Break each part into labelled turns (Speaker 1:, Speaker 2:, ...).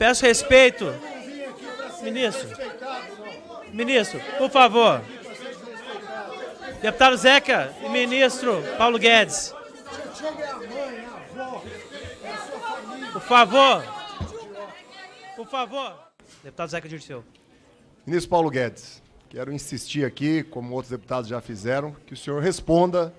Speaker 1: Peço respeito. Ministro. Ministro, por favor. Deputado Zeca e ministro Paulo Guedes. Por favor. Por favor. Deputado Zeca Dirceu.
Speaker 2: Ministro Paulo Guedes, quero insistir aqui, como outros deputados já fizeram, que o senhor responda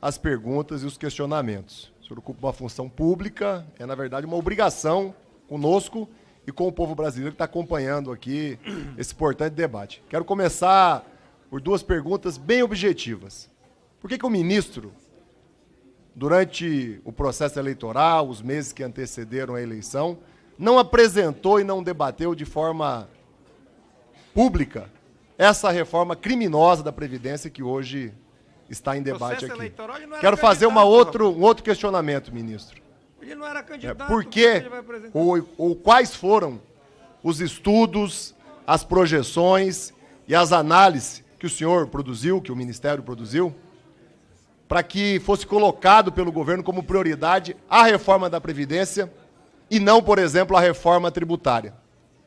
Speaker 2: às perguntas e os questionamentos. O senhor ocupa uma função pública, é, na verdade, uma obrigação conosco e com o povo brasileiro que está acompanhando aqui esse importante debate. Quero começar por duas perguntas bem objetivas. Por que, que o ministro, durante o processo eleitoral, os meses que antecederam a eleição, não apresentou e não debateu de forma pública essa reforma criminosa da Previdência que hoje está em debate aqui? Quero fazer uma outro, um outro questionamento, ministro.
Speaker 3: Ele não era
Speaker 2: É,
Speaker 3: candidato.
Speaker 2: por
Speaker 3: como
Speaker 2: que,
Speaker 3: ele vai apresentar?
Speaker 2: ou, ou quais foram os estudos, as projeções e as análises que o senhor produziu, que o Ministério produziu, para que fosse colocado pelo governo como prioridade a reforma da Previdência e não, por exemplo, a reforma tributária.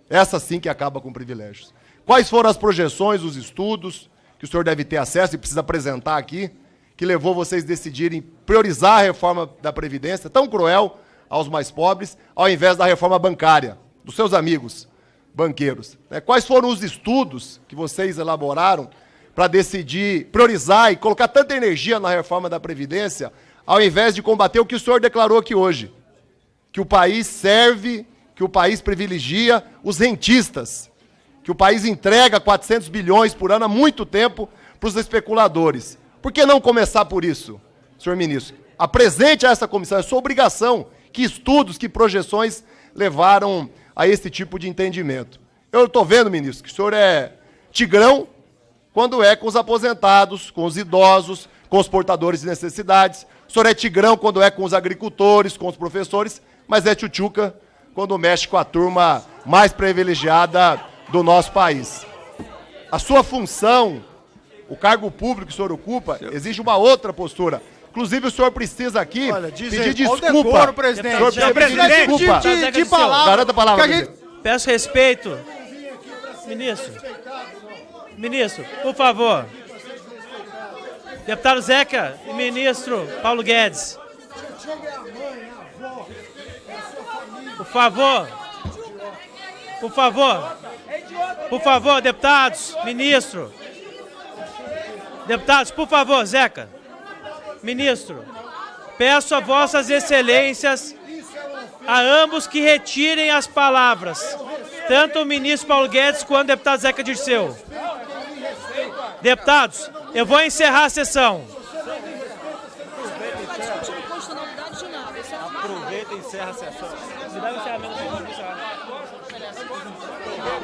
Speaker 2: Essa sim que acaba com privilégios. Quais foram as projeções, os estudos, que o senhor deve ter acesso e precisa apresentar aqui, que levou vocês a decidirem priorizar a reforma da Previdência, tão cruel aos mais pobres, ao invés da reforma bancária, dos seus amigos banqueiros? né? Quais foram os estudos que vocês elaboraram para decidir priorizar e colocar tanta energia na reforma da Previdência, ao invés de combater o que o senhor declarou aqui hoje? Que o país serve, que o país privilegia os rentistas, que o país entrega 400 bilhões por ano há muito tempo para os especuladores. Por que não começar por isso, senhor ministro? Apresente a essa comissão, é sua obrigação, que estudos, que projeções levaram a esse tipo de entendimento. Eu estou vendo, ministro, que o senhor é tigrão quando é com os aposentados, com os idosos, com os portadores de necessidades. O senhor é tigrão quando é com os agricultores, com os professores, mas é tchutchuca quando mexe com a turma mais privilegiada do nosso país. A sua função, o cargo público que o senhor ocupa, exige uma outra postura. Inclusive, o senhor precisa aqui
Speaker 3: Olha,
Speaker 2: pedir
Speaker 3: aí,
Speaker 2: desculpa.
Speaker 3: decoro, presidente?
Speaker 2: O senhor precisa pedir
Speaker 1: Presidente,
Speaker 2: desculpa.
Speaker 1: de- de
Speaker 3: palavra.
Speaker 2: Garanta a palavra,
Speaker 3: gente-
Speaker 2: presidente.
Speaker 1: Peço respeito. Ministro. Ministro, por favor. Deputado Zeca e ministro Paulo Guedes. Por favor. Por favor. Por favor, deputados, ministro. Deputados, por favor, Zeca. Ministro, peço a vossas excelências a ambos que retirem as palavras, tanto o ministro Paulo Guedes quanto o deputado Zeca Dirceu. Deputados, eu vou encerrar a sessão.
Speaker 3: Aproveita e encerra a sessão.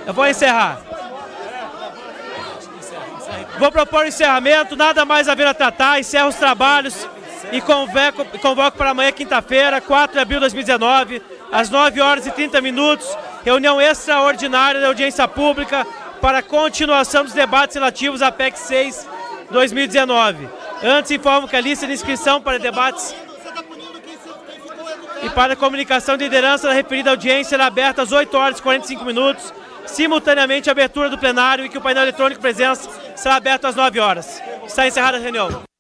Speaker 1: Eu vou encerrar. Vou propor encerramento, nada mais a vir a tratar, encerro os trabalhos e convoco, convoco para amanhã, quinta-feira, 4 de abril de 2019, às 9 horas e 30 minutos, reunião extraordinária da audiência pública para continuação dos debates relativos à PEC 6 2019. Antes, informo que a lista de inscrição para debates e para comunicação de liderança da referida audiência será aberta às 8 horas e 45 minutos, simultaneamente a abertura do plenário e que o painel eletrônico presença será aberto às 9 horas. Está encerrada a reunião.